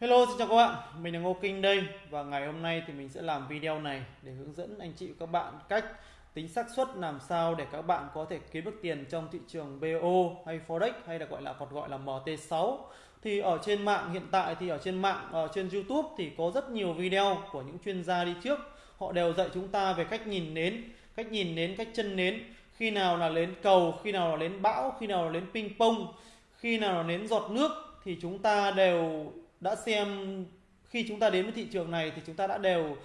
Hello xin chào các bạn, mình là Ngô Kinh đây và ngày hôm nay thì mình sẽ làm video này để hướng dẫn anh chị và các bạn cách tính xác suất làm sao để các bạn có thể kiếm được tiền trong thị trường BO hay Forex hay là gọi là còn gọi là MT6 thì ở trên mạng hiện tại thì ở trên mạng ở trên YouTube thì có rất nhiều video của những chuyên gia đi trước. Họ đều dạy chúng ta về cách nhìn nến cách nhìn nến cách chân nến. Khi nào là nến cầu khi nào là nến bão khi nào là nến ping pong khi nào là nến giọt nước thì chúng ta đều đã xem khi chúng ta đến với thị trường này thì chúng ta đã đều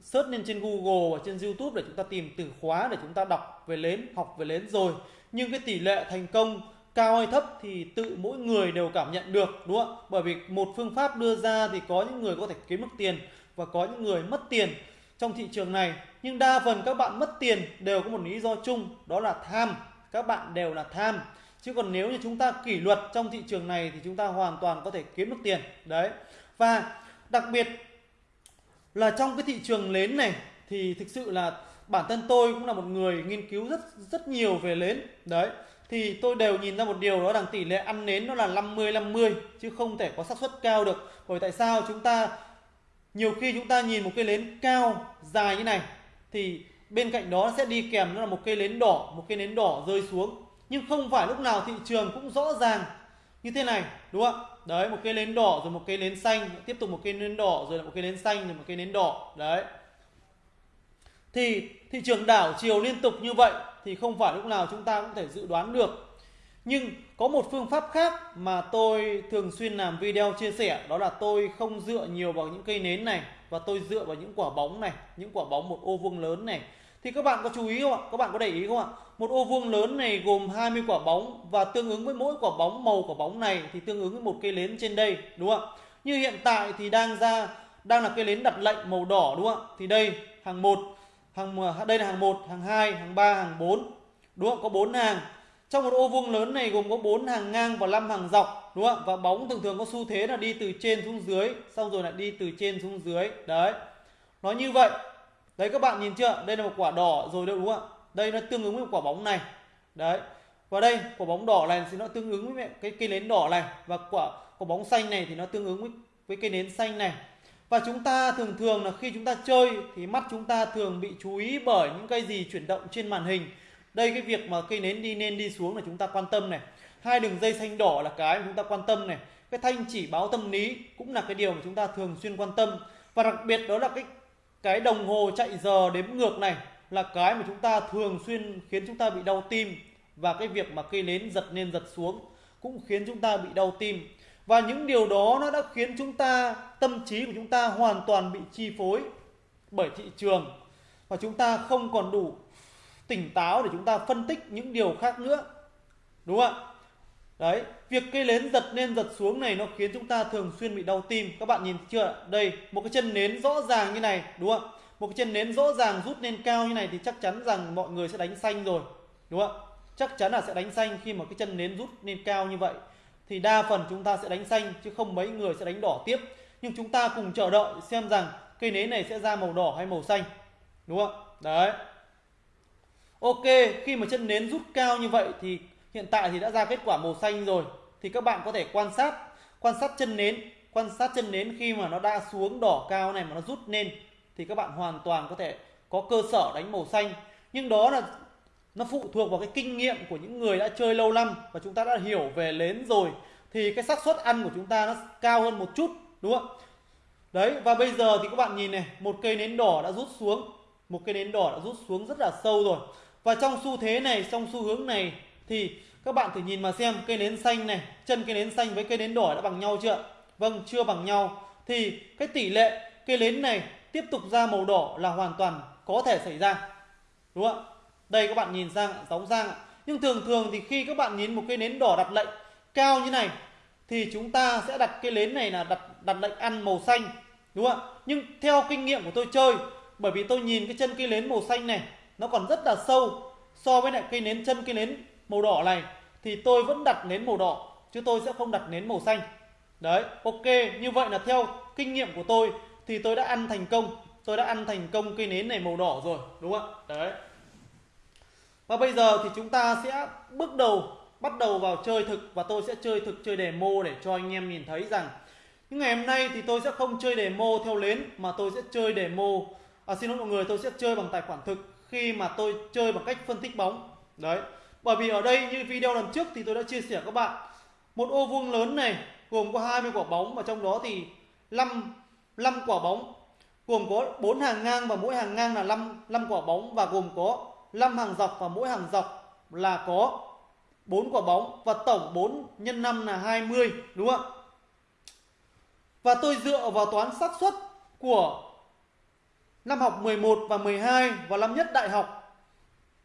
search lên trên Google và trên YouTube để chúng ta tìm từ khóa để chúng ta đọc về nến, học về nến rồi. Nhưng cái tỷ lệ thành công cao hay thấp thì tự mỗi người đều cảm nhận được đúng không ạ? Bởi vì một phương pháp đưa ra thì có những người có thể kiếm được tiền và có những người mất tiền trong thị trường này. Nhưng đa phần các bạn mất tiền đều có một lý do chung đó là tham. Các bạn đều là tham chứ còn nếu như chúng ta kỷ luật trong thị trường này thì chúng ta hoàn toàn có thể kiếm được tiền. Đấy. Và đặc biệt là trong cái thị trường nến này thì thực sự là bản thân tôi cũng là một người nghiên cứu rất rất nhiều về nến đấy. Thì tôi đều nhìn ra một điều đó là tỷ lệ ăn nến nó là 50 50 chứ không thể có xác suất cao được. Bởi tại sao chúng ta, nhiều khi chúng ta nhìn một cây nến cao dài như này thì bên cạnh đó sẽ đi kèm, nó là một cây nến đỏ, một cây nến đỏ rơi xuống nhưng không phải lúc nào thị trường cũng rõ ràng như thế này, đúng không ạ? Đấy, một cây nến đỏ, rồi một cây nến xanh, tiếp tục một cây nến đỏ, rồi một cây nến xanh, rồi một cây nến đỏ, đấy. Thì thị trường đảo chiều liên tục như vậy thì không phải lúc nào chúng ta cũng thể dự đoán được. Nhưng có một phương pháp khác mà tôi thường xuyên làm video chia sẻ, đó là tôi không dựa nhiều vào những cây nến này, và tôi dựa vào những quả bóng này, những quả bóng một ô vuông lớn này thì các bạn có chú ý không ạ? Các bạn có để ý không ạ? Một ô vuông lớn này gồm 20 quả bóng và tương ứng với mỗi quả bóng màu quả bóng này thì tương ứng với một cây nến trên đây đúng không ạ? Như hiện tại thì đang ra đang là cây nến đặt lệnh màu đỏ đúng không ạ? Thì đây hàng 1, hàng đây là hàng 1, hàng 2, hàng 3, hàng 4. Đúng không? Có 4 hàng. Trong một ô vuông lớn này gồm có 4 hàng ngang và 5 hàng dọc đúng không ạ? Và bóng thường thường có xu thế là đi từ trên xuống dưới, xong rồi lại đi từ trên xuống dưới. Đấy. Nó như vậy đấy, các bạn nhìn chưa? Đây là một quả đỏ rồi đâu đúng không ạ? Đây nó tương ứng với một quả bóng này. Đấy. Và đây, quả bóng đỏ này thì nó tương ứng với cái cây nến đỏ này. Và quả quả bóng xanh này thì nó tương ứng với với cây nến xanh này. Và chúng ta thường thường là khi chúng ta chơi thì mắt chúng ta thường bị chú ý bởi những cái gì chuyển động trên màn hình. Đây, cái việc mà cây nến đi lên đi xuống là chúng ta quan tâm này. Hai đường dây xanh đỏ là cái mà chúng ta quan tâm này. Cái thanh chỉ báo tâm lý cũng là cái điều mà chúng ta thường xuyên quan tâm. Và đặc biệt đó là cái cái đồng hồ chạy giờ đếm ngược này là cái mà chúng ta thường xuyên khiến chúng ta bị đau tim. Và cái việc mà cây nến giật lên giật xuống cũng khiến chúng ta bị đau tim. Và những điều đó nó đã khiến chúng ta, tâm trí của chúng ta hoàn toàn bị chi phối bởi thị trường. Và chúng ta không còn đủ tỉnh táo để chúng ta phân tích những điều khác nữa. Đúng không ạ? Đấy, việc cây nến giật lên giật xuống này nó khiến chúng ta thường xuyên bị đau tim. Các bạn nhìn chưa? Đây, một cái chân nến rõ ràng như này, đúng không? Một cái chân nến rõ ràng rút lên cao như này thì chắc chắn rằng mọi người sẽ đánh xanh rồi, đúng không? Chắc chắn là sẽ đánh xanh khi mà cái chân nến rút lên cao như vậy. Thì đa phần chúng ta sẽ đánh xanh, chứ không mấy người sẽ đánh đỏ tiếp. Nhưng chúng ta cùng chờ đợi xem rằng cây nến này sẽ ra màu đỏ hay màu xanh, đúng không? Đấy. Ok, khi mà chân nến rút cao như vậy thì hiện tại thì đã ra kết quả màu xanh rồi, thì các bạn có thể quan sát quan sát chân nến, quan sát chân nến khi mà nó đã xuống đỏ cao này mà nó rút lên, thì các bạn hoàn toàn có thể có cơ sở đánh màu xanh. Nhưng đó là, nó phụ thuộc vào cái kinh nghiệm của những người đã chơi lâu năm và chúng ta đã hiểu về nến rồi, thì cái xác suất ăn của chúng ta nó cao hơn một chút, đúng không? Đấy, và bây giờ thì các bạn nhìn này, một cây nến đỏ đã rút xuống, một cây nến đỏ đã rút xuống rất là sâu rồi. Và trong xu thế này, trong xu hướng này thì các bạn thử nhìn mà xem, cây nến xanh này, chân cây nến xanh với cây nến đỏ đã bằng nhau chưa vâng chưa bằng nhau. Thì cái tỷ lệ cây nến này tiếp tục ra màu đỏ là hoàn toàn có thể xảy ra. Đúng không ạ? Đây các bạn nhìn sang giống sang nhưng thường thường thì khi các bạn nhìn một cây nến đỏ đặt lệnh cao như này, thì chúng ta sẽ đặt cây nến này là đặt đặt lệnh ăn màu xanh. Đúng không ạ? Nhưng theo kinh nghiệm của tôi chơi, bởi vì tôi nhìn cái chân cây nến màu xanh này, nó còn rất là sâu so với lại cây nến, chân cây nến màu đỏ này thì tôi vẫn đặt nến màu đỏ chứ tôi sẽ không đặt nến màu xanh. Đấy ok như vậy là theo kinh nghiệm của tôi thì tôi đã ăn thành công tôi đã ăn thành công cây nến này màu đỏ rồi đúng không ạ? Đấy. Và bây giờ thì chúng ta sẽ bước đầu bắt đầu vào chơi thực và tôi sẽ chơi thực chơi demo để cho anh em nhìn thấy rằng nhưng ngày hôm nay thì tôi sẽ không chơi demo theo lến mà tôi sẽ chơi demo. À, xin lỗi mọi người tôi sẽ chơi bằng tài khoản thực khi mà tôi chơi bằng cách phân tích bóng. Đấy bởi vì ở đây như video lần trước thì tôi đã chia sẻ các bạn, một ô vuông lớn này gồm có 20 quả bóng và trong đó thì 5 5 quả bóng, gồm có 4 hàng ngang và mỗi hàng ngang là 5 5 quả bóng và gồm có 5 hàng dọc và mỗi hàng dọc là có 4 quả bóng và tổng 4 nhân 5 là 20 đúng không ạ? Và tôi dựa vào toán xác suất của năm học 11 và 12 và năm nhất đại học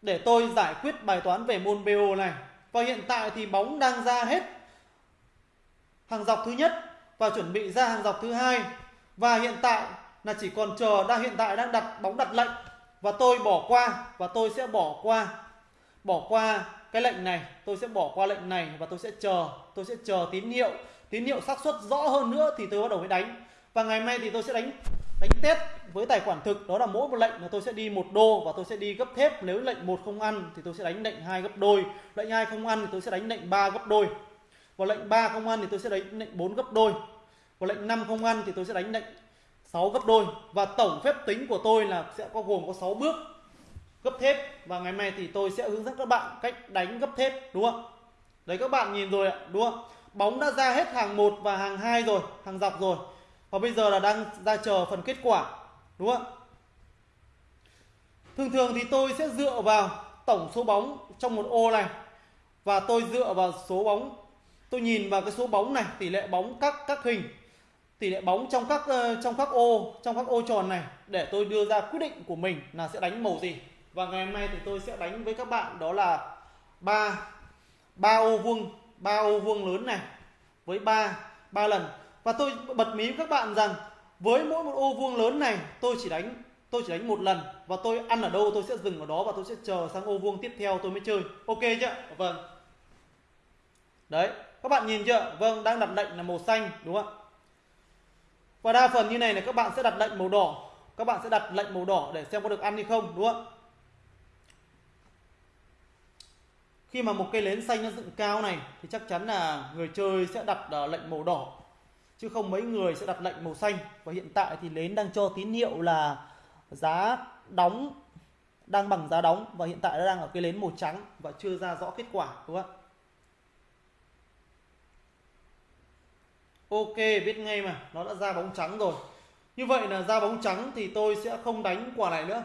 để tôi giải quyết bài toán về môn BO này. Và hiện tại thì bóng đang ra hết hàng dọc thứ nhất và chuẩn bị ra hàng dọc thứ hai. Và hiện tại là chỉ còn chờ đang hiện tại đang đặt bóng đặt lệnh. Và tôi bỏ qua, và tôi sẽ bỏ qua. Bỏ qua cái lệnh này, tôi sẽ bỏ qua lệnh này và tôi sẽ chờ, tôi sẽ chờ tín hiệu. Tín hiệu xác suất rõ hơn nữa thì tôi bắt đầu mới đánh. Và ngày mai thì tôi sẽ đánh đánh test với tài khoản thực, đó là mỗi một lệnh là tôi sẽ đi một đô và tôi sẽ đi gấp thép. Nếu lệnh một không ăn thì tôi sẽ đánh lệnh hai gấp đôi, lệnh hai không ăn thì tôi sẽ đánh lệnh ba gấp đôi, và lệnh ba không ăn thì tôi sẽ đánh lệnh bốn gấp đôi, và lệnh năm không ăn thì tôi sẽ đánh lệnh 6 gấp đôi. Và tổng phép tính của tôi là sẽ có gồm có 6 bước gấp thép, và ngày mai thì tôi sẽ hướng dẫn các bạn cách đánh gấp thép, đúng không đấy, các bạn nhìn rồi ạ, đúng không bóng đã ra hết hàng 1 và hàng 2 rồi, hàng dọc rồi và bây giờ là đang ra chờ phần kết quả, đúng không thường thường thì tôi sẽ dựa vào tổng số bóng trong một ô này và tôi dựa vào số bóng. Tôi nhìn vào cái số bóng này, tỷ lệ bóng các các hình, tỷ lệ bóng trong các ờ, trong các ô, trong các ô tròn này để tôi đưa ra quyết định của mình là sẽ đánh màu gì. Và ngày hôm nay thì tôi sẽ đánh với các bạn đó là ba ba ô vuông, ba ô vuông lớn này với ba ba lần và tôi bật mí với các bạn rằng, với mỗi một ô vuông lớn này, tôi chỉ đánh, tôi chỉ đánh một lần, và tôi ăn ở đâu tôi sẽ dừng ở đó và tôi sẽ chờ sang ô vuông tiếp theo tôi mới chơi. Ok chưa? Vâng. Đấy, các bạn nhìn chưa? Vâng đang đặt lệnh là màu xanh, đúng không ạ? Và đa phần như này là các bạn sẽ đặt lệnh màu đỏ. Các bạn sẽ đặt lệnh màu đỏ để xem có được ăn hay không, đúng không khi mà một cây nến xanh nó dựng cao này, thì chắc chắn là người chơi sẽ đặt ờ, lệnh màu đỏ chứ không mấy người sẽ đặt lệnh màu xanh. Và hiện tại thì nến đang cho tín hiệu là giá đóng, đang bằng giá đóng. Và hiện tại nó đang ở cái nến màu trắng và chưa ra rõ kết quả, đúng không ạ? Ok, biết ngay mà, nó đã ra bóng trắng rồi. Như vậy là ra bóng trắng thì tôi sẽ không đánh quả này nữa.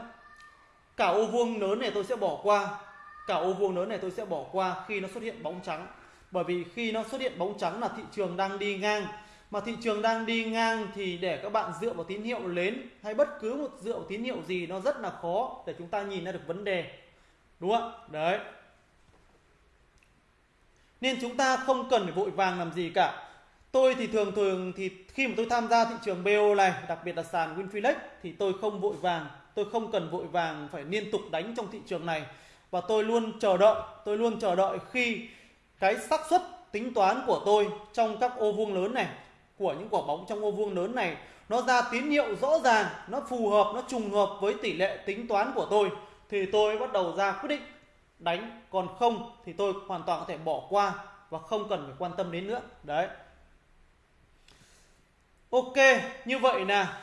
Cả ô vuông lớn này tôi sẽ bỏ qua. Cả ô vuông lớn này tôi sẽ bỏ qua khi nó xuất hiện bóng trắng. Bởi vì khi nó xuất hiện bóng trắng là thị trường đang đi ngang. Mà thị trường đang đi ngang thì để các bạn dựa vào tín hiệu lớn Hay bất cứ một dựa vào tín hiệu gì nó rất là khó để chúng ta nhìn ra được vấn đề. Đúng không? Đấy. Nên chúng ta không cần phải vội vàng làm gì cả. Tôi thì thường thường thì khi mà tôi tham gia thị trường BO này, đặc biệt là sàn Winfilex thì tôi không vội vàng, tôi không cần vội vàng phải liên tục đánh trong thị trường này. Và tôi luôn chờ đợi, tôi luôn chờ đợi khi cái xác suất tính toán của tôi trong các ô vuông lớn này của những quả bóng trong ô vuông lớn này. Nó ra tín hiệu rõ ràng nó phù hợp nó trùng hợp với tỷ lệ tính toán của tôi. Thì tôi bắt đầu ra quyết định đánh còn không thì tôi hoàn toàn có thể bỏ qua và không cần phải quan tâm đến nữa. Đấy. Ok, như vậy là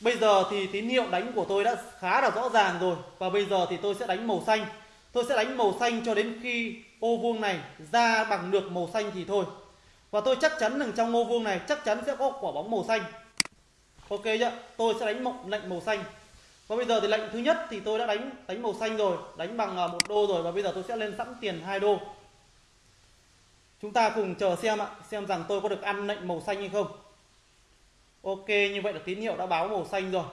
bây giờ thì tín hiệu đánh của tôi đã khá là rõ ràng rồi. Và bây giờ thì tôi sẽ đánh màu xanh. Tôi sẽ đánh màu xanh cho đến khi ô vuông này ra bằng được màu xanh thì thôi. Và tôi chắc chắn rằng trong ô vuông này chắc chắn sẽ có quả bóng màu xanh. Ok chưa? Tôi sẽ đánh mộng lệnh màu xanh. Và bây giờ thì lệnh thứ nhất thì tôi đã đánh đánh màu xanh rồi, đánh bằng à, một đô rồi và bây giờ tôi sẽ lên sẵn tiền 2 đô. Chúng ta cùng chờ xem ạ, xem rằng tôi có được ăn lệnh màu xanh hay không. Ok như vậy là tín hiệu đã báo màu xanh rồi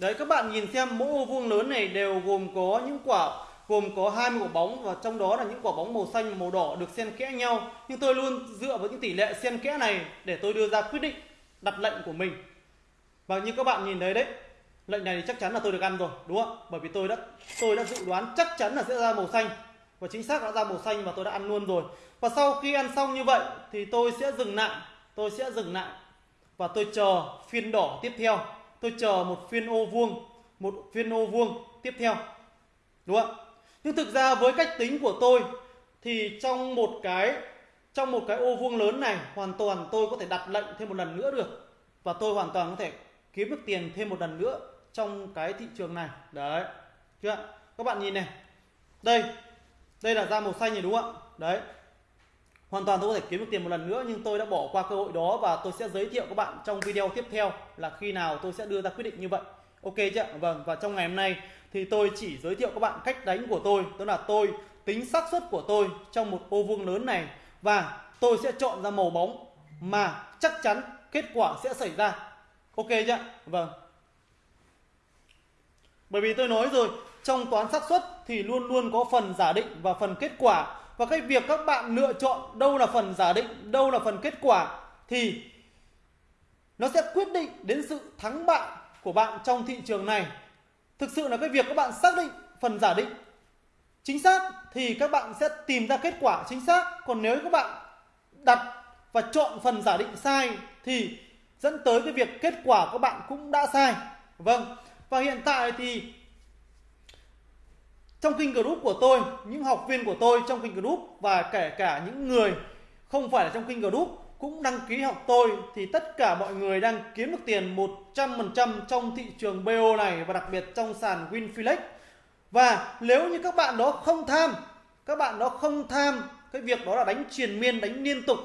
Đấy các bạn nhìn xem mỗi ô vuông lớn này đều gồm có những quả gồm có 20 quả bóng và trong đó là những quả bóng màu xanh và màu đỏ được xen kẽ nhau. Nhưng tôi luôn dựa vào những tỷ lệ xen kẽ này để tôi đưa ra quyết định đặt lệnh của mình. Và như các bạn nhìn thấy đấy, lệnh này thì chắc chắn là tôi được ăn rồi đúng không bởi vì tôi đã tôi đã dự đoán chắc chắn là sẽ ra màu xanh và chính xác đã ra màu xanh và tôi đã ăn luôn rồi và sau khi ăn xong như vậy thì tôi sẽ dừng lại tôi sẽ dừng lại và tôi chờ phiên đỏ tiếp theo tôi chờ một phiên ô vuông, một phiên ô vuông tiếp theo. Đúng không nhưng thực ra với cách tính của tôi thì trong một cái, trong một cái ô vuông lớn này, hoàn toàn tôi có thể đặt lệnh thêm một lần nữa được. Và tôi hoàn toàn có thể kiếm được tiền thêm một lần nữa trong cái thị trường này. Đấy. Chưa các bạn nhìn này. Đây. Đây là da màu xanh này, đúng không ạ? Đấy hoàn toàn tôi có thể kiếm được tiền một lần nữa, nhưng tôi đã bỏ qua cơ hội đó và tôi sẽ giới thiệu các bạn trong video tiếp theo là khi nào tôi sẽ đưa ra quyết định như vậy. Ok chưa vâng và trong ngày hôm nay thì tôi chỉ giới thiệu các bạn cách đánh của tôi đó là tôi, tính xác suất của tôi trong một ô vuông lớn này và tôi sẽ chọn ra màu bóng mà chắc chắn kết quả sẽ xảy ra. Ok chưa vâng. Bởi vì tôi nói rồi, trong toán xác suất thì luôn luôn có phần giả định và phần kết quả và cái việc các bạn lựa chọn đâu là phần giả định, đâu là phần kết quả thì nó sẽ quyết định đến sự thắng bại của bạn trong thị trường này. Thực sự là cái việc các bạn xác định phần giả định chính xác thì các bạn sẽ tìm ra kết quả chính xác. Còn nếu các bạn đặt và chọn phần giả định sai thì dẫn tới cái việc kết quả các bạn cũng đã sai. Vâng. Và hiện tại thì trong kinh group của tôi, những học viên của tôi trong kinh group và kể cả những người không phải là trong kinh group cũng đăng ký học tôi, thì tất cả mọi người đang kiếm được tiền 100% trong thị trường BO này và đặc biệt trong sàn Winfilex. Và nếu như các bạn đó không tham, các bạn đó không tham, cái việc đó là đánh triền miên, đánh liên tục,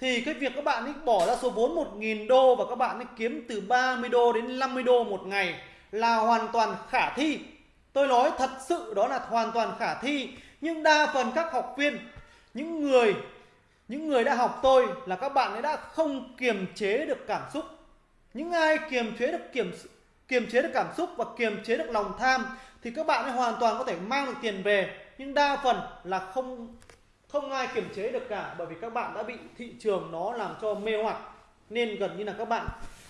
thì cái việc các bạn ấy bỏ ra số vốn 1.000 đô và các bạn ấy kiếm từ 30 đô đến 50 đô một ngày là hoàn toàn khả thi tôi nói thật sự đó là hoàn toàn khả thi nhưng đa phần các học viên những người những người đã học tôi là các bạn ấy đã không kiềm chế được cảm xúc. Những ai kiềm chế được kiềm kiềm chế được cảm xúc và kiềm chế được lòng tham thì các bạn ấy hoàn toàn có thể mang được tiền về nhưng đa phần là không không ai kiềm chế được cả bởi vì các bạn đã bị thị trường nó làm cho mê hoặc. Nên gần như là các bạn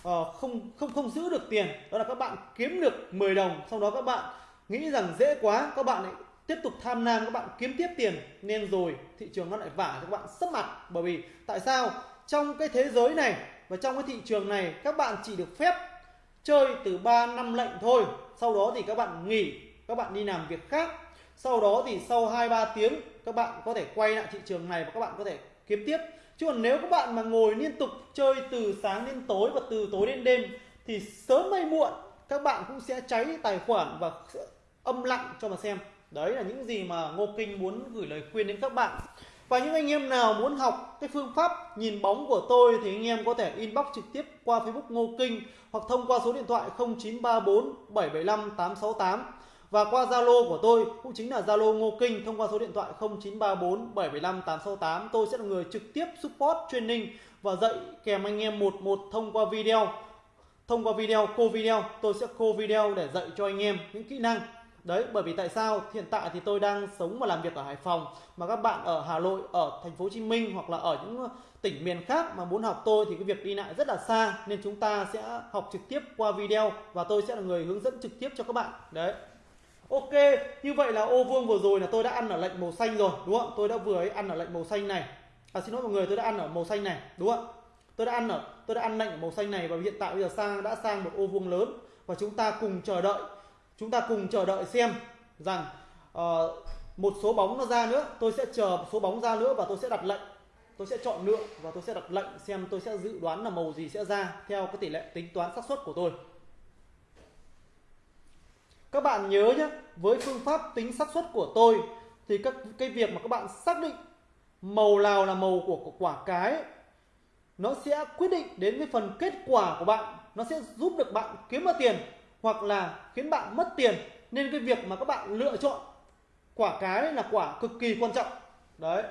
uh, không không không giữ được tiền đó là các bạn kiếm được 10 đồng sau đó các bạn nghĩ rằng dễ quá, các bạn lại tiếp tục tham lam, các bạn kiếm tiếp tiền, nên rồi thị trường nó lại vả cho các bạn sấp mặt. Bởi vì tại sao? Trong cái thế giới này và trong cái thị trường này, các bạn chỉ được phép chơi từ 3 năm lệnh thôi. Sau đó thì các bạn nghỉ, các bạn đi làm việc khác. Sau đó thì sau 2 3 tiếng, các bạn có thể quay lại thị trường này và các bạn có thể kiếm tiếp. Chứ còn nếu các bạn mà ngồi liên tục chơi từ sáng đến tối và từ tối đến đêm, thì sớm hay muộn các bạn cũng sẽ cháy tài khoản và âm lặng cho mà xem. Đấy là những gì mà Ngô Kinh muốn gửi lời khuyên đến các bạn. Và những anh em nào muốn học cái phương pháp nhìn bóng của tôi thì anh em có thể inbox trực tiếp qua Facebook Ngô Kinh hoặc thông qua số điện thoại 0934 775 868 và qua Zalo của tôi cũng chính là Zalo Ngô Kinh thông qua số điện thoại 0934 775 868 tôi sẽ là người trực tiếp support training và dạy kèm anh em một một thông qua video thông qua video cô video tôi sẽ cô video để dạy cho anh em những kỹ năng đấy bởi vì tại sao hiện tại thì tôi đang sống và làm việc ở Hải Phòng mà các bạn ở Hà Nội ở thành phố Hồ Chí Minh hoặc là ở những tỉnh miền khác mà muốn học tôi thì cái việc đi lại rất là xa nên chúng ta sẽ học trực tiếp qua video và tôi sẽ là người hướng dẫn trực tiếp cho các bạn đấy Ok, như vậy là ô vuông vừa rồi là tôi đã ăn ở lệnh màu xanh rồi, đúng không? Tôi đã vừa ấy ăn ở lệnh màu xanh này. À xin lỗi mọi người, tôi đã ăn ở màu xanh này, đúng không? Tôi đã ăn ở tôi đã ăn lệnh ở màu xanh này và hiện tại bây giờ sang đã sang một ô vuông lớn. Và chúng ta cùng chờ đợi chúng ta cùng chờ đợi xem rằng uh, một số bóng nó ra nữa. Tôi sẽ chờ một số bóng ra nữa và tôi sẽ đặt lệnh. Tôi sẽ chọn lựa và tôi sẽ đặt lệnh xem tôi sẽ dự đoán là màu gì sẽ ra theo cái tỷ lệ tính toán xác suất của tôi. Các bạn nhớ nhé với phương pháp tính xác suất của tôi thì các cái việc mà các bạn xác định màu nào là màu của, của quả cái nó sẽ quyết định đến cái phần kết quả của bạn. Nó sẽ giúp được bạn kiếm được tiền hoặc là khiến bạn mất tiền. Nên cái việc mà các bạn lựa chọn quả cái là quả cực kỳ quan trọng. Đấy.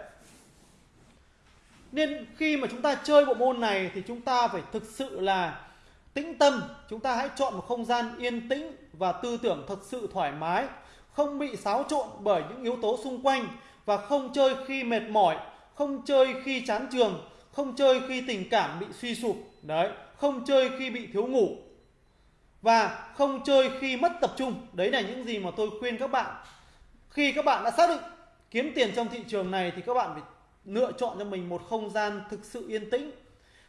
Nên khi mà chúng ta chơi bộ môn này thì chúng ta phải thực sự là tĩnh tâm. Chúng ta hãy chọn một không gian yên tĩnh và tư tưởng thật sự thoải mái. Không bị xáo trộn bởi những yếu tố xung quanh và không chơi khi mệt mỏi, không chơi khi chán trường không chơi khi tình cảm bị suy sụp, đấy, không chơi khi bị thiếu ngủ. Và không chơi khi mất tập trung, đấy là những gì mà tôi khuyên các bạn. Khi các bạn đã xác định kiếm tiền trong thị trường này thì các bạn phải lựa chọn cho mình một không gian thực sự yên tĩnh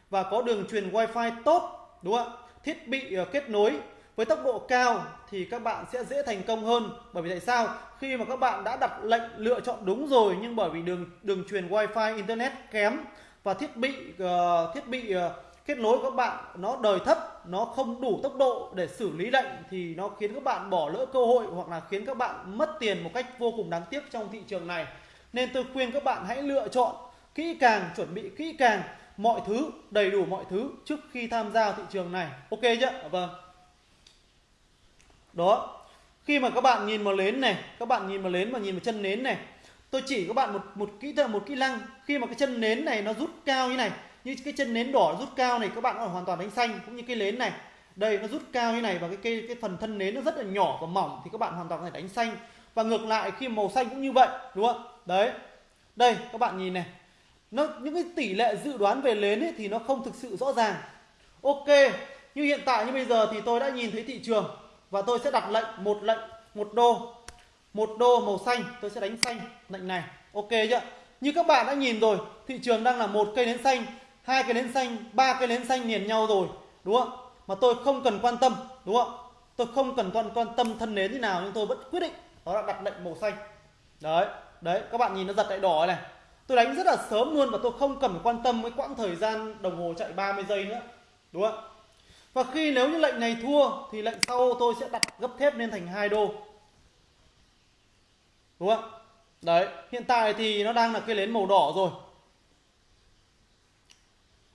và có đường truyền wifi tốt, đúng không ạ? Thiết bị ờ, kết nối với tốc độ cao thì các bạn sẽ dễ thành công hơn. Bởi vì tại sao? Khi mà các bạn đã đặt lệnh lựa chọn đúng rồi nhưng bởi vì đường đường truyền wifi, internet kém và thiết bị uh, thiết bị uh, kết nối của các bạn nó đời thấp nó không đủ tốc độ để xử lý lệnh thì nó khiến các bạn bỏ lỡ cơ hội hoặc là khiến các bạn mất tiền một cách vô cùng đáng tiếc trong thị trường này. Nên tôi khuyên các bạn hãy lựa chọn kỹ càng chuẩn bị kỹ càng mọi thứ đầy đủ mọi thứ trước khi tham gia thị trường này. Ok chưa? Dạ, vâng. Đó. Khi mà các bạn nhìn vào nến này các bạn nhìn vào nến và nhìn vào chân nến này tôi chỉ các bạn một một kỹ thuật một kỹ năng. Khi mà cái chân nến này nó rút cao như này như cái chân nến đỏ rút cao này các bạn có hoàn toàn đánh xanh cũng như cái nến này. Đây nó rút cao như này và cái cái, cái phần thân nến nó rất là nhỏ và mỏng thì các bạn hoàn toàn có thể đánh xanh. Và ngược lại khi màu xanh cũng như vậy đúng không? Đấy. Đây các bạn nhìn này. Nó những cái tỷ lệ dự đoán về nến ấy, thì nó không thực sự rõ ràng. Ok như hiện tại như bây giờ thì tôi đã nhìn thấy thị trường và tôi sẽ đặt lệnh một lệnh một đô một đô màu xanh, tôi sẽ đánh xanh, lệnh này. Ok chưa? Như các bạn đã nhìn rồi, thị trường đang là một cây nến xanh, hai cây nến xanh, ba cây nến xanh liền nhau rồi, đúng không? Mà tôi không cần quan tâm, đúng không? Tôi không cần quan quan tâm thân nến như nào, nhưng tôi vẫn quyết định đó là đặt lệnh màu xanh. Đấy đấy, các bạn nhìn nó giật lại đỏ này tôi đánh rất là sớm luôn và tôi không cần quan tâm với quãng thời gian đồng hồ chạy 30 giây nữa, đúng không? Và khi nếu như lệnh này thua thì lệnh sau tôi sẽ đặt gấp thép lên thành hai đô đúng không? Đấy, hiện tại thì nó đang là cây nến màu đỏ rồi.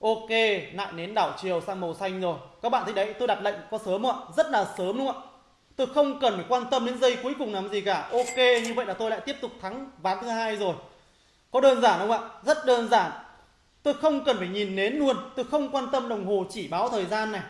Ok, lại nến đảo chiều sang màu xanh rồi. Các bạn thấy đấy, tôi đặt lệnh có sớm không ạ? Rất là sớm đúng không ạ? Tôi không cần phải quan tâm đến giây cuối cùng làm gì cả. Ok, như vậy là tôi lại tiếp tục thắng ván thứ hai rồi. Có đơn giản không ạ? Rất đơn giản. Tôi không cần phải nhìn nến luôn. Tôi không quan tâm đồng hồ chỉ báo thời gian này.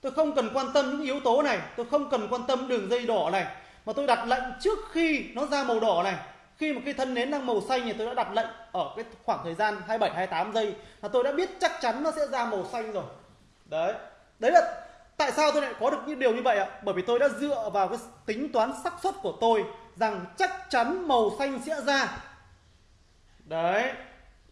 Tôi không cần quan tâm những yếu tố này. Tôi không cần quan tâm đường dây đỏ này mà tôi đặt lệnh trước khi nó ra màu đỏ này. Khi mà cái thân nến đang màu xanh thì tôi đã đặt lệnh ở cái khoảng thời gian 27 28 giây là tôi đã biết chắc chắn nó sẽ ra màu xanh rồi. Đấy. Đấy là tại sao tôi lại có được những điều như vậy ạ? Bởi vì tôi đã dựa vào cái tính toán xác suất của tôi rằng chắc chắn màu xanh sẽ ra. Đấy.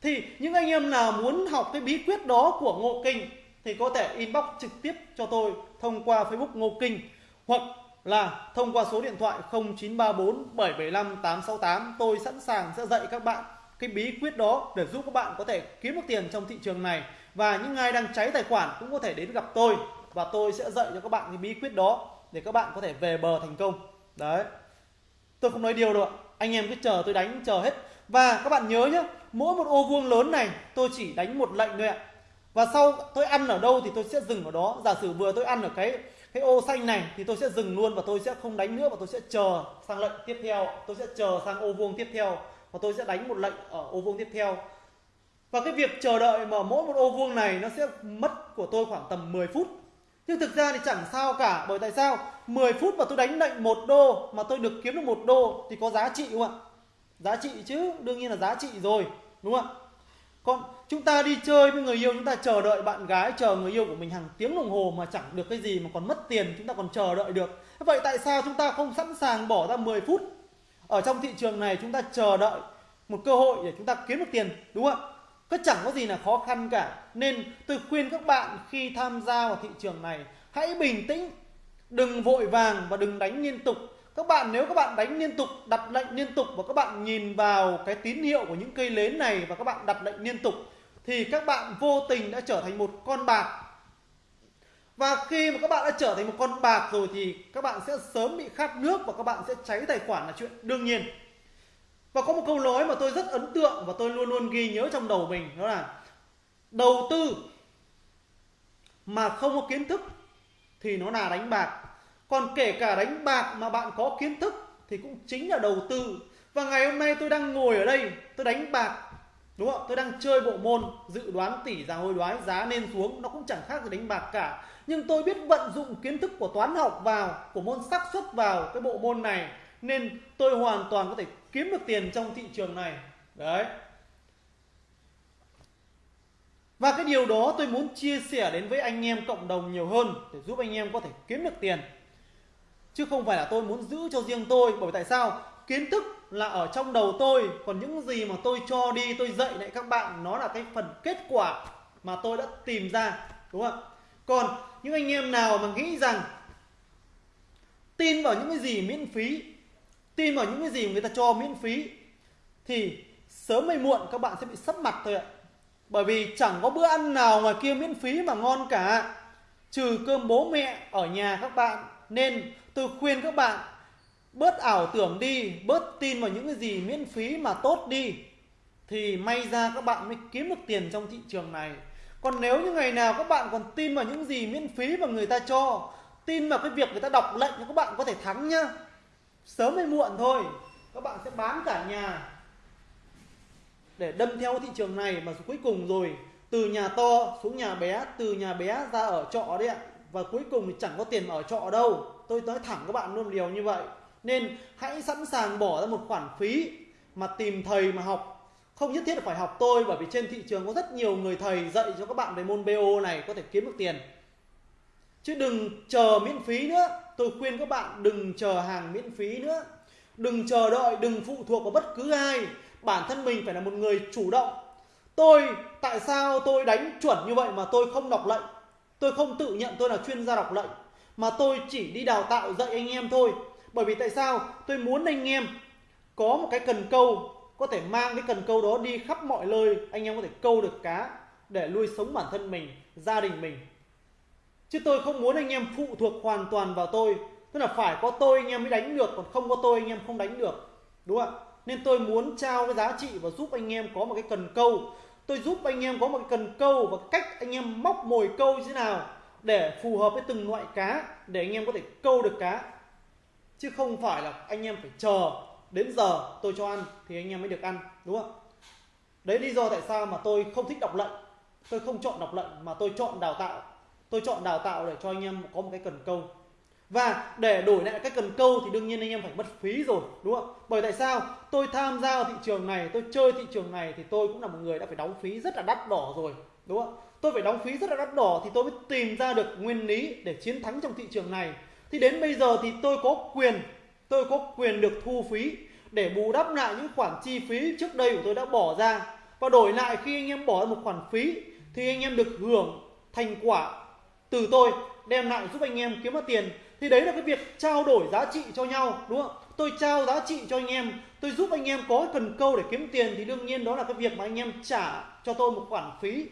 Thì những anh em nào muốn học cái bí quyết đó của ngộ kinh thì có thể inbox trực tiếp cho tôi thông qua facebook ngô kinh hoặc là thông qua số điện thoại 0934 775 868 tôi sẵn sàng sẽ dạy các bạn cái bí quyết đó để giúp các bạn có thể kiếm được tiền trong thị trường này. Và những ai đang cháy tài khoản cũng có thể đến gặp tôi và tôi sẽ dạy cho các bạn cái bí quyết đó để các bạn có thể về bờ thành công. Đấy. Tôi không nói điều đâu ạ. Anh em cứ chờ tôi đánh, chờ hết. Và các bạn nhớ nhé mỗi một ô vuông lớn này tôi chỉ đánh một lệnh thôi ạ. Và sau tôi ăn ở đâu thì tôi sẽ dừng ở đó. Giả sử vừa tôi ăn ở cái cái ô xanh này thì tôi sẽ dừng luôn và tôi sẽ không đánh nữa và tôi sẽ chờ sang lệnh tiếp theo. Tôi sẽ chờ sang ô vuông tiếp theo và tôi sẽ đánh một lệnh ở ô vuông tiếp theo. Và cái việc chờ đợi mà mỗi một ô vuông này nó sẽ mất của tôi khoảng tầm 10 phút. Nhưng thực ra thì chẳng sao cả, bởi tại sao? 10 phút mà tôi đánh lệnh một đô mà tôi được kiếm được một đô thì có giá trị không ạ? Giá trị chứ, đương nhiên là giá trị rồi, đúng không ạ? Còn chúng ta đi chơi với người yêu, chúng ta chờ đợi bạn gái chờ người yêu của mình hàng tiếng đồng hồ mà chẳng được cái gì mà còn mất tiền, chúng ta còn chờ đợi được. Vậy tại sao chúng ta không sẵn sàng bỏ ra 10 phút? Ở trong thị trường này chúng ta chờ đợi một cơ hội để chúng ta kiếm được tiền, đúng không ạ? Có chẳng có gì là khó khăn cả. Nên tôi khuyên các bạn khi tham gia vào thị trường này, hãy bình tĩnh, đừng vội vàng và đừng đánh liên tục các bạn, nếu các bạn đánh liên tục, đặt lệnh liên tục và các bạn nhìn vào cái tín hiệu của những cây nến này và các bạn đặt lệnh liên tục, thì các bạn vô tình đã trở thành một con bạc. Và khi mà các bạn đã trở thành một con bạc rồi thì các bạn sẽ sớm bị khát nước và các bạn sẽ cháy tài khoản là chuyện đương nhiên. Và có một câu nói mà tôi rất ấn tượng và tôi luôn luôn ghi nhớ trong đầu mình, đó là đầu tư mà không có kiến thức thì nó là đánh bạc còn kể cả đánh bạc mà bạn có kiến thức thì cũng chính là đầu tư. Và ngày hôm nay tôi đang ngồi ở đây, tôi đánh bạc, đúng không tôi đang chơi bộ môn dự đoán tỷ giá hối đoái, giá lên xuống. Nó cũng chẳng khác gì đánh bạc cả. Nhưng tôi biết vận dụng kiến thức của toán học vào, của môn xác suất vào cái bộ môn này, nên tôi hoàn toàn có thể kiếm được tiền trong thị trường này. Đấy. Và cái điều đó tôi muốn chia sẻ đến với anh em cộng đồng nhiều hơn, để giúp anh em có thể kiếm được tiền chứ không phải là tôi muốn giữ cho riêng tôi, bởi vì tại sao? Kiến thức là ở trong đầu tôi, còn những gì mà tôi cho đi, tôi dạy lại các bạn, nó là cái phần kết quả mà tôi đã tìm ra, đúng không còn những anh em nào mà nghĩ rằng tin vào những cái gì miễn phí, tin vào những cái gì người ta cho miễn phí, thì sớm hay muộn các bạn sẽ bị sấp mặt thôi ạ. Bởi vì chẳng có bữa ăn nào ngoài kia miễn phí mà ngon cả, trừ cơm bố mẹ ở nhà các bạn nên tôi khuyên các bạn, bớt ảo tưởng đi, bớt tin vào những cái gì miễn phí mà tốt đi, thì may ra các bạn mới kiếm được tiền trong thị trường này. Còn nếu như ngày nào các bạn còn tin vào những gì miễn phí mà người ta cho, tin vào cái việc người ta đọc lệnh thì các bạn có thể thắng nhá. Sớm hay muộn thôi, các bạn sẽ bán cả nhà để đâm theo thị trường này. Mà cuối cùng rồi, từ nhà to xuống nhà bé, từ nhà bé ra ở trọ đấy ạ và cuối cùng thì chẳng có tiền ở trọ đâu. Tôi nói thẳng các bạn luôn điều như vậy. Nên hãy sẵn sàng bỏ ra một khoản phí mà tìm thầy mà học. Không nhất thiết là phải học tôi, bởi vì trên thị trường có rất nhiều người thầy dạy cho các bạn về môn BO này, có thể kiếm được tiền. Chứ đừng chờ miễn phí nữa. Tôi khuyên các bạn đừng chờ hàng miễn phí nữa. Đừng chờ đợi, đừng phụ thuộc vào bất cứ ai. Bản thân mình phải là một người chủ động. Tôi, tại sao tôi đánh chuẩn như vậy mà tôi không đọc lệnh? Tôi không tự nhận tôi là chuyên gia đọc lệnh, mà tôi chỉ đi đào tạo dạy anh em thôi. Bởi vì tại sao? Tôi muốn anh em có một cái cần câu, có thể mang cái cần câu đó đi khắp mọi nơi. Anh em có thể câu được cá để nuôi sống bản thân mình, gia đình mình. Chứ tôi không muốn anh em phụ thuộc hoàn toàn vào tôi. Tức là phải có tôi anh em mới đánh được, còn không có tôi anh em không đánh được. Đúng không ạ? Nên tôi muốn trao cái giá trị và giúp anh em có một cái cần câu tôi giúp anh em có một cái cần câu và cách anh em móc mồi câu như thế nào để phù hợp với từng loại cá để anh em có thể câu được cá. Chứ không phải là anh em phải chờ đến giờ tôi cho ăn thì anh em mới được ăn, đúng không? Đấy lý do tại sao mà tôi không thích đọc lệnh tôi không chọn đọc lệnh mà tôi chọn đào tạo. Tôi chọn đào tạo để cho anh em có một cái cần câu và để đổi lại cái cần câu thì đương nhiên anh em phải mất phí rồi, đúng không? Bởi tại sao? Tôi tham gia vào thị trường này, tôi chơi thị trường này thì tôi cũng là một người đã phải đóng phí rất là đắt đỏ rồi, đúng không? Tôi phải đóng phí rất là đắt đỏ thì tôi mới tìm ra được nguyên lý để chiến thắng trong thị trường này. Thì đến bây giờ thì tôi có quyền, tôi có quyền được thu phí để bù đắp lại những khoản chi phí trước đây của tôi đã bỏ ra. Và đổi lại khi anh em bỏ ra một khoản phí thì anh em được hưởng thành quả từ tôi, đem lại giúp anh em kiếm được tiền thì đấy là cái việc trao đổi giá trị cho nhau, đúng không? Tôi trao giá trị cho anh em, tôi giúp anh em có cần câu để kiếm tiền thì đương nhiên đó là cái việc mà anh em trả cho tôi một khoản phí.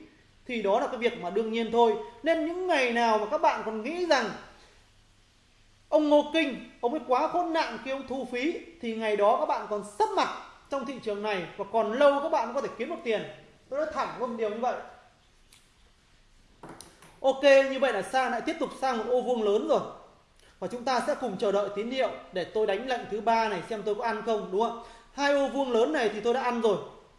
Thì đó là cái việc mà đương nhiên thôi. Nên những ngày nào mà các bạn còn nghĩ rằng ông Ngô Kinh, ông ấy quá khốn nạn khi ông thu phí, thì ngày đó các bạn còn sấp mặt trong thị trường này và còn lâu các bạn có thể kiếm được tiền. Tôi nói thẳng một điều như vậy. Ok, như vậy là sang lại tiếp tục sang một ô vuông lớn rồi và chúng ta sẽ cùng chờ đợi tín hiệu để tôi đánh lệnh thứ ba này xem tôi có ăn không, đúng không? Hai ô vuông lớn này thì tôi đã ăn rồi.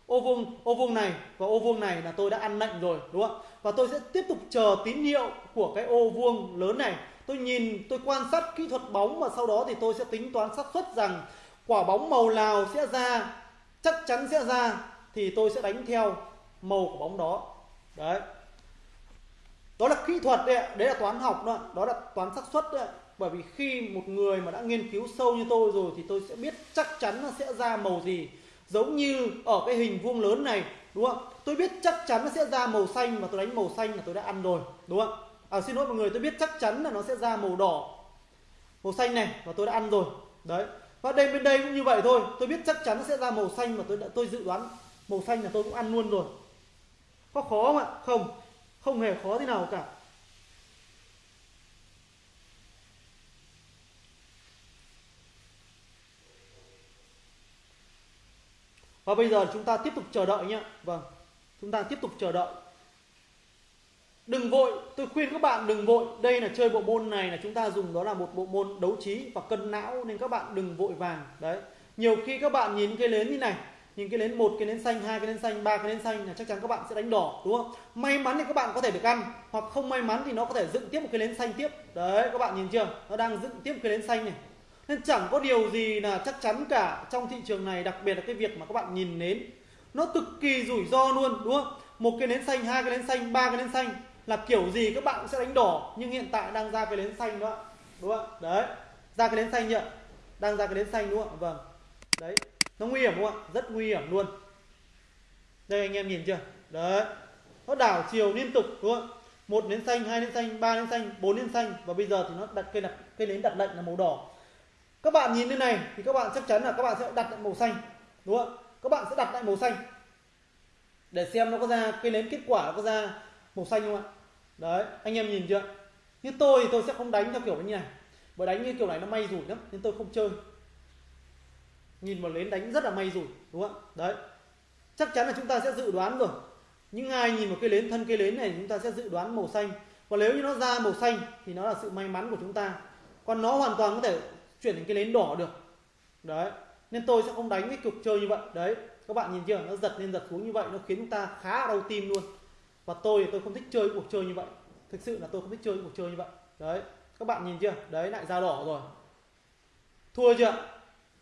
Ô vuông ô vuông này và ô vuông này là tôi đã ăn lệnh rồi, đúng không? Và tôi sẽ tiếp tục chờ tín hiệu của cái ô vuông lớn này. Tôi nhìn, tôi quan sát kỹ thuật bóng và sau đó thì tôi sẽ tính toán xác suất rằng quả bóng màu nào sẽ ra, chắc chắn sẽ ra thì tôi sẽ đánh theo màu của bóng đó. Đấy. Đó là kỹ thuật đấy đấy là toán học đó đó là toán xác suất đấy bởi vì khi một người mà đã nghiên cứu sâu như tôi rồi thì tôi sẽ biết chắc chắn nó sẽ ra màu gì. Giống như ở cái hình vuông lớn này đúng không? Tôi biết chắc chắn nó sẽ ra màu xanh mà tôi đánh màu xanh là tôi đã ăn rồi đúng không? À, xin lỗi mọi người tôi biết chắc chắn là nó sẽ ra màu đỏ màu xanh này và tôi đã ăn rồi. Đấy. Và đây bên đây cũng như vậy thôi. Tôi biết chắc chắn nó sẽ ra màu xanh mà tôi đã tôi dự đoán màu xanh là tôi cũng ăn luôn rồi. Có khó không ạ? Không. Không hề khó thế nào cả. Và bây giờ chúng ta tiếp tục chờ đợi nhé. Vâng chúng ta tiếp tục chờ đợi. Đừng vội, tôi khuyên các bạn đừng vội. Đây là chơi bộ môn này là chúng ta dùng đó là một bộ môn đấu trí và cân não, nên các bạn đừng vội vàng. Đấy. Nhiều khi các bạn nhìn cái nến như này, nhìn cái nến một, cái nến xanh, hai, cái nến xanh, ba, cái nến xanh là chắc chắn các bạn sẽ đánh đỏ, đúng không? May mắn thì các bạn có thể được ăn, hoặc không may mắn thì nó có thể dựng tiếp một cái nến xanh tiếp. Đấy, các bạn nhìn chưa? Nó đang dựng tiếp một cái nến xanh này nên chẳng có điều gì là chắc chắn cả. Trong thị trường này, đặc biệt là cái việc mà các bạn nhìn nến, nó cực kỳ rủi ro luôn, đúng không? Một cái nến xanh, hai cái nến xanh, ba cái nến xanh là kiểu gì các bạn cũng sẽ đánh đỏ. Nhưng hiện tại đang ra cái nến xanh đó, đúng không? Đấy, ra cái nến xanh nhỉ đang ra cái nến xanh, đúng không? Vâng. Đấy, nó nguy hiểm không ạ? Rất nguy hiểm luôn. Đây, anh em nhìn chưa? Đấy, nó đảo chiều liên tục, đúng không một nến xanh, hai nến xanh, ba nến xanh, bốn nến xanh. Và bây giờ thì nó đặt cây đặt cây nến đặt lệnh là màu đỏ các bạn nhìn lên này thì các bạn chắc chắn là các bạn sẽ đặt lại màu xanh, đúng không các bạn sẽ đặt lại màu xanh. Để xem nó có ra cây nến kết quả nó có ra màu xanh không ạ? Đấy, anh em nhìn chưa? Như tôi thì tôi sẽ không đánh theo kiểu như này. Bởi đánh như kiểu này nó may rủi lắm, nên tôi không chơi. Nhìn vào nến đánh rất là may rủi, đúng không ạ? Đấy. Chắc chắn là chúng ta sẽ dự đoán rồi. Những ai nhìn vào cây nến thân cây nến này chúng ta sẽ dự đoán màu xanh. Và nếu như nó ra màu xanh thì nó là sự may mắn của chúng ta. Còn nó hoàn toàn có thể chuyển thành cái nến đỏ được. Đấy, nên tôi sẽ không đánh cái cuộc chơi như vậy. Đấy, các bạn nhìn chưa? Nó giật lên giật xuống như vậy, nó khiến chúng ta khá đau tim luôn. Và tôi thì tôi không thích chơi cuộc chơi như vậy. Thực sự là tôi không thích chơi cuộc chơi như vậy. Đấy, các bạn nhìn chưa? Đấy, lại ra đỏ rồi. Thua chưa?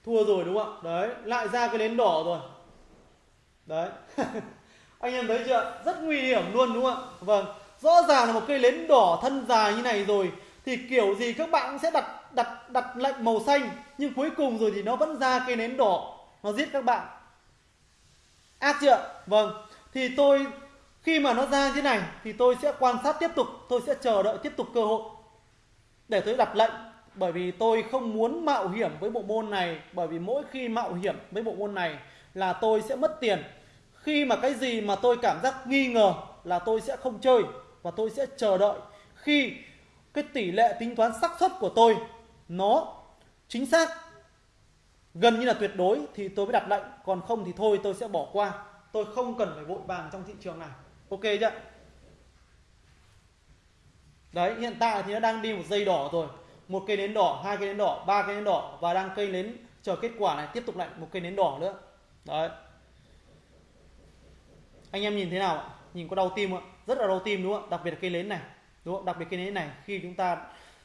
Thua rồi đúng không đấy, lại ra cái nến đỏ rồi. Đấy. Anh em thấy chưa? Rất nguy hiểm luôn đúng không vâng rõ ràng là một cây nến đỏ thân dài như này rồi, thì kiểu gì các bạn cũng sẽ đặt đặt đặt lệnh màu xanh, nhưng cuối cùng rồi thì nó vẫn ra cây nến đỏ. Nó giết các bạn. Ác chưa? Vâng. Thì tôi, khi mà nó ra như này, thì tôi sẽ quan sát tiếp tục. Tôi sẽ chờ đợi tiếp tục cơ hội để tôi đặt lệnh. Bởi vì tôi không muốn mạo hiểm với bộ môn này. Bởi vì mỗi khi mạo hiểm với bộ môn này là tôi sẽ mất tiền. Khi mà cái gì mà tôi cảm giác nghi ngờ là tôi sẽ không chơi và tôi sẽ chờ đợi. Khi cái tỷ lệ tính toán xác suất của tôi nó chính xác. Gần như là tuyệt đối thì tôi mới đặt lệnh, còn không thì thôi, tôi sẽ bỏ qua. Tôi không cần phải vội vàng trong thị trường này. Ok chưa? Đấy, hiện tại thì nó đang đi một dây đỏ rồi. Một cây nến đỏ, hai cây nến đỏ, ba cây nến đỏ và đang cây nến chờ kết quả này tiếp tục lại một cây nến đỏ nữa. Đấy. Anh em nhìn thế nào ạ? Nhìn có đau tim không ạ? Rất là đau tim đúng không ạ? Đặc biệt là cây nến này, đúng không? Đặc biệt cây nến này, khi chúng ta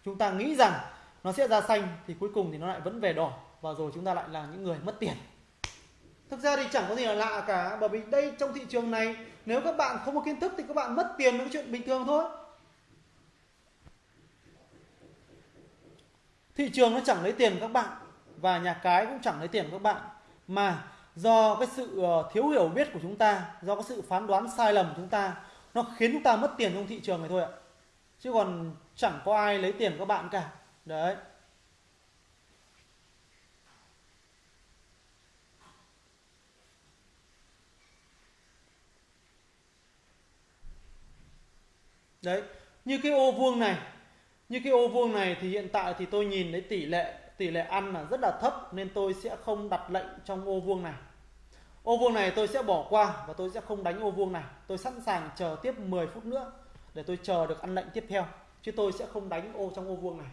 chúng ta nghĩ rằng nó sẽ ra xanh thì cuối cùng thì nó lại vẫn về đỏ. Và rồi chúng ta lại là những người mất tiền. Thực ra thì chẳng có gì là lạ cả, bởi vì đây trong thị trường này, nếu các bạn không có kiến thức thì các bạn mất tiền là cái chuyện bình thường thôi. Thị trường nó chẳng lấy tiền của các bạn, và nhà cái cũng chẳng lấy tiền của các bạn. Mà do cái sự ờ, thiếu hiểu biết của chúng ta, do cái sự phán đoán sai lầm của chúng ta, nó khiến chúng ta mất tiền trong thị trường này thôi ạ. Chứ còn chẳng có ai lấy tiền của các bạn cả đấy. Đấy, như cái ô vuông này, như cái ô vuông này thì hiện tại thì tôi nhìn thấy tỷ lệ tỷ lệ ăn là rất là thấp nên tôi sẽ không đặt lệnh trong ô vuông này. Ô vuông này tôi sẽ bỏ qua và tôi sẽ không đánh ô vuông này. Tôi sẵn sàng chờ tiếp 10 phút nữa để tôi chờ được ăn lệnh tiếp theo, chứ tôi sẽ không đánh ô trong ô vuông này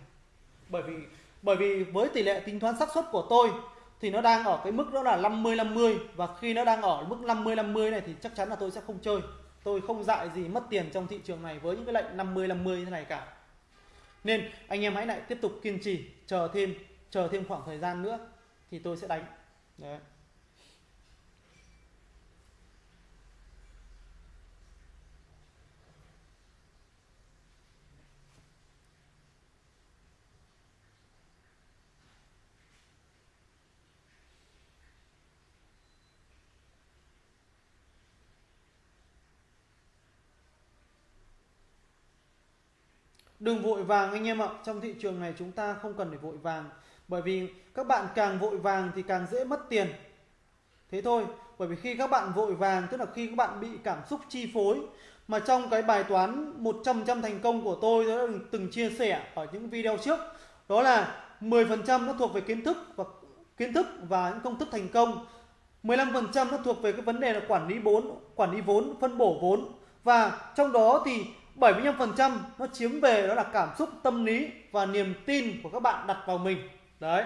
bởi vì bởi vì với tỷ lệ tính toán xác suất của tôi thì nó đang ở cái mức đó là 50 50 và khi nó đang ở mức 50 50 này thì chắc chắn là tôi sẽ không chơi. Tôi không dại gì mất tiền trong thị trường này với những cái lệnh 50 50 như thế này cả. Nên anh em hãy lại tiếp tục kiên trì, chờ thêm chờ thêm khoảng thời gian nữa thì tôi sẽ đánh. Đấy. Đừng vội vàng anh em ạ. Trong thị trường này chúng ta không cần phải vội vàng. Bởi vì các bạn càng vội vàng thì càng dễ mất tiền. Thế thôi, bởi vì khi các bạn vội vàng, tức là khi các bạn bị cảm xúc chi phối, mà trong cái bài toán 100% thành công của tôi tôi đã từng chia sẻ ở những video trước, đó là 10% nó thuộc về kiến thức và kiến thức và những công thức thành công 15% nó thuộc về cái vấn đề là quản lý vốn quản lý vốn, phân bổ vốn. Và trong đó thì 75% nó chiếm về đó là cảm xúc, tâm lý và niềm tin của các bạn đặt vào mình. Đấy.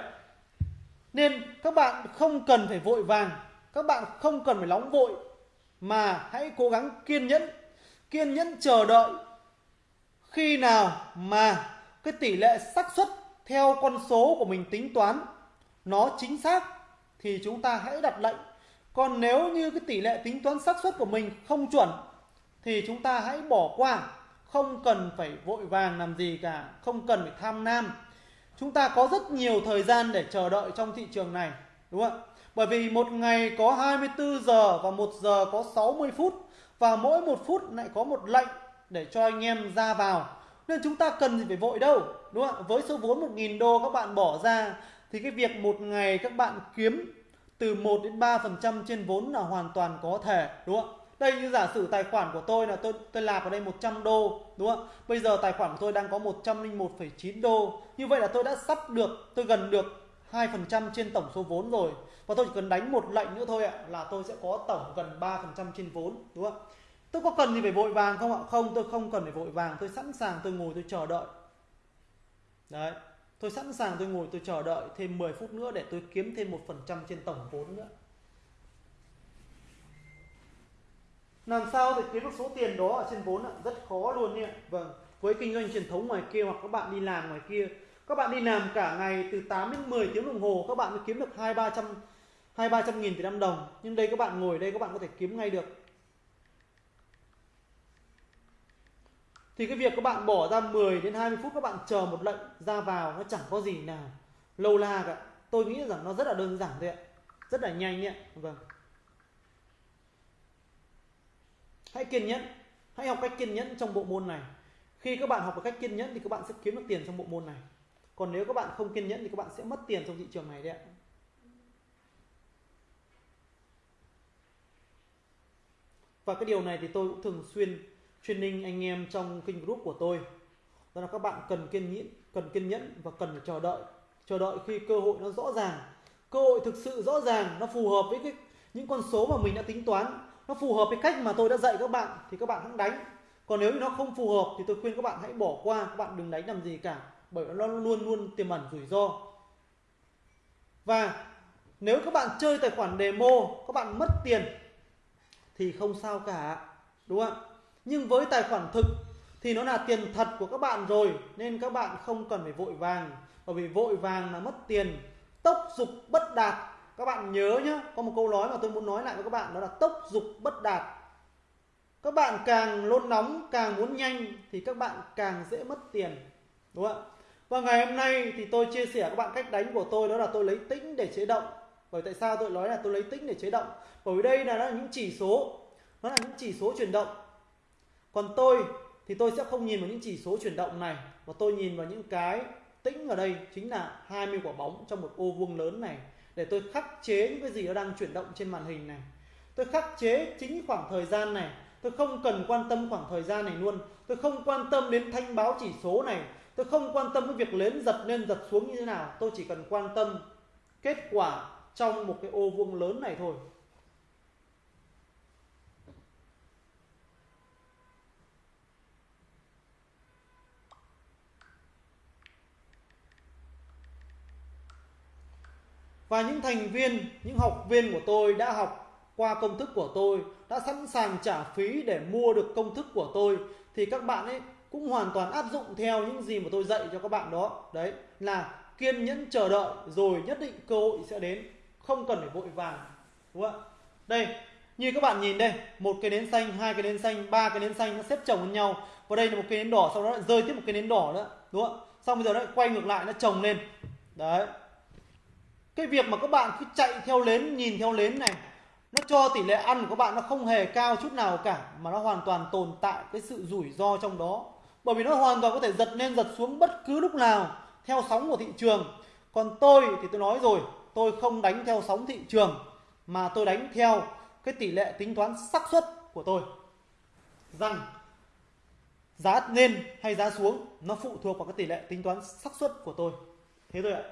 Nên các bạn không cần phải vội vàng, các bạn không cần phải nóng vội, mà hãy cố gắng kiên nhẫn kiên nhẫn chờ đợi khi nào mà cái tỷ lệ xác suất theo con số của mình tính toán nó chính xác thì chúng ta hãy đặt lệnh. Còn nếu như cái tỷ lệ tính toán xác suất của mình không chuẩn thì chúng ta hãy bỏ qua không cần phải vội vàng làm gì cả, không cần phải tham nam chúng ta có rất nhiều thời gian để chờ đợi trong thị trường này, đúng không ạ? Bởi vì một ngày có 24 giờ và một giờ có 60 phút, và mỗi một phút lại có một lệnh để cho anh em ra vào. Nên chúng ta cần gì phải vội đâu, đúng không ạ? Với số vốn 1.000 đô các bạn bỏ ra, thì cái việc một ngày các bạn kiếm từ 1 đến 3% trên vốn là hoàn toàn có thể, đúng không đây như giả sử tài khoản của tôi là tôi tôi nạp vào đây 100 đô đúng không? Bây giờ tài khoản của tôi đang có 101,9 đô. Như vậy là tôi đã sắp được tôi gần được 2% trên tổng số vốn rồi. Và tôi chỉ cần đánh một lệnh nữa thôi ạ là tôi sẽ có tổng gần 3% trên vốn đúng không? Tôi có cần gì phải vội vàng không ạ? Không tôi không cần phải vội vàng. Tôi sẵn sàng tôi ngồi tôi chờ đợi. Đấy. Tôi sẵn sàng tôi ngồi tôi chờ đợi thêm 10 phút nữa để tôi kiếm thêm một phần trăm trên tổng vốn nữa. Làm sao để kiếm được số tiền đó ở trên vốn ạ? Rất khó luôn nhé vâng với kinh doanh truyền thống ngoài kia hoặc các bạn đi làm ngoài kia, các bạn đi làm cả ngày từ 8 đến 10 tiếng đồng hồ, các bạn mới kiếm được hai, ba trăm, hai, ba trăm nghìn Việt Nam đồng. Nhưng đây các bạn ngồi đây, các bạn có thể kiếm ngay được. Thì cái việc các bạn bỏ ra 10 đến 20 phút các bạn chờ một lệnh ra vào nó chẳng có gì nào lâu la cả. Tôi nghĩ rằng nó rất là đơn giản thôi ạ. Rất là nhanh nhé vâng. Hãy kiên nhẫn. Hãy học cách kiên nhẫn trong bộ môn này. Khi các bạn học một cách kiên nhẫn thì các bạn sẽ kiếm được tiền trong bộ môn này. Còn nếu các bạn không kiên nhẫn thì các bạn sẽ mất tiền trong thị trường này đấy ạ. Và cái điều này thì tôi cũng thường xuyên training anh em trong kênh group của tôi. Đó là các bạn cần kiên nhẫn, cần kiên nhẫn và cần phải chờ đợi. Chờ đợi khi cơ hội nó rõ ràng. Cơ hội thực sự rõ ràng, nó phù hợp với cái, những con số mà mình đã tính toán nó phù hợp với cách mà tôi đã dạy các bạn thì các bạn hãy đánh. Còn nếu như nó không phù hợp thì tôi khuyên các bạn hãy bỏ qua, các bạn đừng đánh làm gì cả, bởi nó luôn luôn tiềm ẩn rủi ro. Và nếu các bạn chơi tài khoản demo, các bạn mất tiền thì không sao cả, đúng không nhưng với tài khoản thực thì nó là tiền thật của các bạn rồi, nên các bạn không cần phải vội vàng. Bởi vì vội vàng là mất tiền, tốc dục bất đạt các bạn nhớ nhé có một câu nói mà tôi muốn nói lại với các bạn đó là tốc dục bất đạt. Các bạn càng nôn nóng càng muốn nhanh thì các bạn càng dễ mất tiền đúng không ạ? Và ngày hôm nay thì tôi chia sẻ các bạn cách đánh của tôi đó là tôi lấy tĩnh để chế động. Bởi tại sao tôi nói là tôi lấy tĩnh để chế động? Bởi vì đây là, là những chỉ số nó là những chỉ số chuyển động. Còn tôi thì tôi sẽ không nhìn vào những chỉ số chuyển động này mà tôi nhìn vào những cái tĩnh ở đây chính là 20 quả bóng trong một ô vuông lớn này để tôi khắc chế những cái gì nó đang chuyển động trên màn hình này. Tôi khắc chế chính khoảng thời gian này. Tôi không cần quan tâm khoảng thời gian này luôn. Tôi không quan tâm đến thanh báo chỉ số này. Tôi không quan tâm cái việc lên giật lên giật xuống như thế nào. Tôi chỉ cần quan tâm kết quả trong một cái ô vuông lớn này thôi. Và những thành viên, những học viên của tôi đã học qua công thức của tôi, đã sẵn sàng trả phí để mua được công thức của tôi, thì các bạn ấy cũng hoàn toàn áp dụng theo những gì mà tôi dạy cho các bạn đó. Đấy, là kiên nhẫn chờ đợi, rồi nhất định cơ hội sẽ đến, không cần phải vội vàng, đúng không ạ? Đây, như các bạn nhìn đây, một cái nến xanh, hai cái nến xanh, ba cái nến xanh nó xếp chồng với nhau. Và đây là một cái nến đỏ, sau đó lại rơi tiếp một cái nến đỏ nữa, đúng không xong bây giờ nó quay ngược lại, nó chồng lên. Đấy cái việc mà các bạn cứ chạy theo lến, nhìn theo lến này, nó cho tỷ lệ ăn của các bạn nó không hề cao chút nào cả, mà nó hoàn toàn tồn tại cái sự rủi ro trong đó. Bởi vì nó hoàn toàn có thể giật lên, giật xuống bất cứ lúc nào, theo sóng của thị trường. Còn tôi thì tôi nói rồi, tôi không đánh theo sóng thị trường, mà tôi đánh theo cái tỷ lệ tính toán xác suất của tôi. Rằng giá lên hay giá xuống, nó phụ thuộc vào cái tỷ lệ tính toán xác suất của tôi. Thế thôi ạ.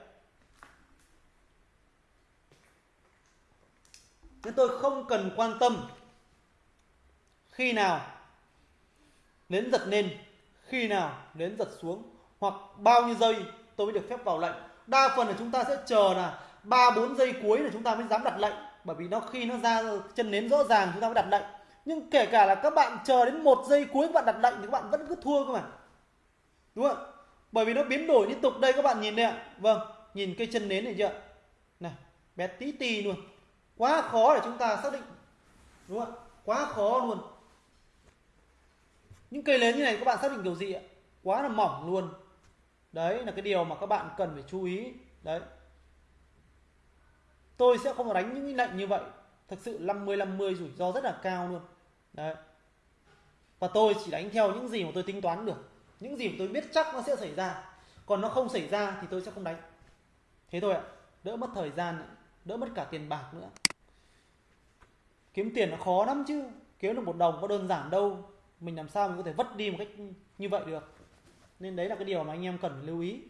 Nên tôi không cần quan tâm khi nào nến giật lên khi nào nến giật xuống, hoặc bao nhiêu giây tôi mới được phép vào lệnh. Đa phần là chúng ta sẽ chờ là ba, bốn giây cuối là chúng ta mới dám đặt lệnh, bởi vì nó khi nó ra chân nến rõ ràng chúng ta mới đặt lệnh. Nhưng kể cả là các bạn chờ đến một giây cuối các bạn đặt lệnh thì các bạn vẫn cứ thua cơ mà. Đúng không? Bởi vì nó biến đổi liên tục. Đây các bạn nhìn đây ạ. Vâng nhìn cây chân nến này chưa? Này, bé tí tì luôn quá khó để chúng ta xác định. Đúng không ạ? Quá khó luôn. Những cây nến như này các bạn xác định kiểu gì ạ? Quá là mỏng luôn. Đấy, là cái điều mà các bạn cần phải chú ý. Đấy. Tôi sẽ không đánh những lệnh như vậy. Thực sự 50 50 rủi ro rất là cao luôn. Đấy. Và tôi chỉ đánh theo những gì mà tôi tính toán được. Những gì mà tôi biết chắc nó sẽ xảy ra. Còn nó không xảy ra thì tôi sẽ không đánh. Thế thôi ạ. Đỡ mất thời gian đỡ mất cả tiền bạc nữa kiếm tiền nó khó lắm chứ. Kiếm được một đồng có đơn giản đâu. Mình làm sao mình có thể vất đi một cách như vậy được. Nên đấy là cái điều mà anh em cần lưu ý.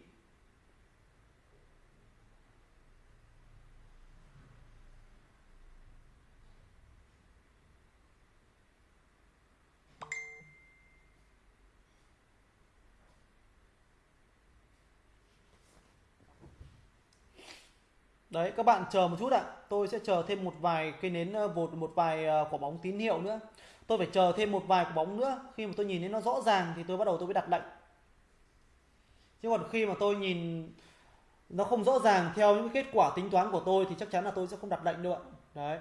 Đấy các bạn chờ một chút ạ. Tôi sẽ chờ thêm một vài cây nến ờ, vột một vài ờ, quả bóng tín hiệu nữa. Tôi phải chờ thêm một vài quả bóng nữa. Khi mà tôi nhìn thấy nó rõ ràng thì tôi bắt đầu tôi mới đặt lệnh. Chứ còn khi mà tôi nhìn nó không rõ ràng theo những kết quả tính toán của tôi thì chắc chắn là tôi sẽ không đặt lệnh đâu ạ. Đấy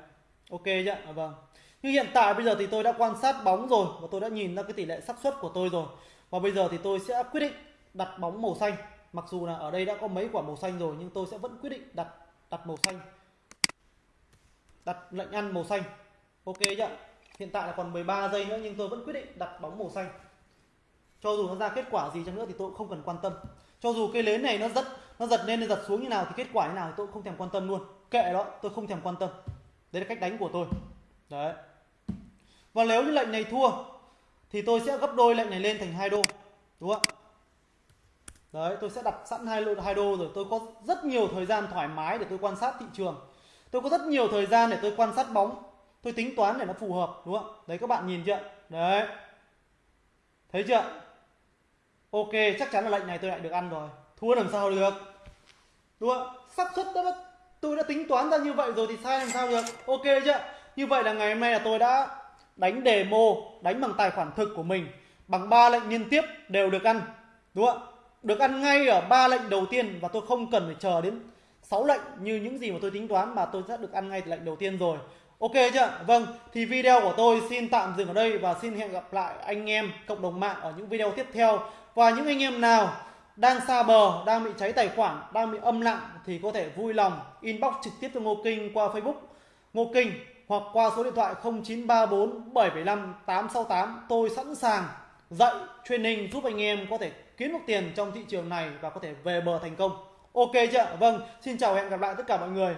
ok chưa à, vâng. Như hiện tại bây giờ thì tôi đã quan sát bóng rồi và tôi đã nhìn ra cái tỷ lệ xác suất của tôi rồi. Và bây giờ thì tôi sẽ quyết định đặt bóng màu xanh. Mặc dù là ở đây đã có mấy quả màu xanh rồi nhưng tôi sẽ vẫn quyết định đặt đặt màu xanh. Đặt lệnh ăn màu xanh. Ok chưa hiện tại là còn 13 giây nữa nhưng tôi vẫn quyết định đặt bóng màu xanh. Cho dù nó ra kết quả gì chăng nữa thì tôi cũng không cần quan tâm. Cho dù cây nến này nó giật nó giật lên nó giật xuống như nào thì kết quả như nào thì tôi cũng không thèm quan tâm luôn. Kệ đó, tôi không thèm quan tâm. Đấy là cách đánh của tôi. Đấy. Và nếu như lệnh này thua thì tôi sẽ gấp đôi lệnh này lên thành hai đô. Đúng không ạ? Đấy, tôi sẽ đặt sẵn hai lô hai đô rồi. Tôi có rất nhiều thời gian thoải mái để tôi quan sát thị trường. Tôi có rất nhiều thời gian để tôi quan sát bóng. Tôi tính toán để nó phù hợp, đúng không? Đấy, các bạn nhìn chưa? Đấy. Thấy chưa? Ok, chắc chắn là lệnh này tôi lại được ăn rồi. Thua làm sao được? Đúng không? Xác suất đó tôi đã tính toán ra như vậy rồi thì sai làm sao được? Ok chưa? Như vậy là ngày hôm nay là tôi đã đánh demo, đánh bằng tài khoản thực của mình. Bằng ba lệnh liên tiếp đều được ăn. Đúng không? Được ăn ngay ở ba lệnh đầu tiên và tôi không cần phải chờ đến 6 lệnh như những gì mà tôi tính toán mà tôi đã được ăn ngay từ lệnh đầu tiên rồi Ok chưa? Vâng, thì video của tôi xin tạm dừng ở đây và xin hẹn gặp lại anh em cộng đồng mạng ở những video tiếp theo. Và những anh em nào đang xa bờ, đang bị cháy tài khoản, đang bị âm lặng thì có thể vui lòng inbox trực tiếp cho Ngô Kinh qua Facebook Ngô Kinh hoặc qua số điện thoại 0934 775 868. Tôi sẵn sàng dạy training giúp anh em có thể kiếm được tiền trong thị trường này và có thể về bờ thành công. Ok chưa? Vâng, xin chào và hẹn gặp lại tất cả mọi người.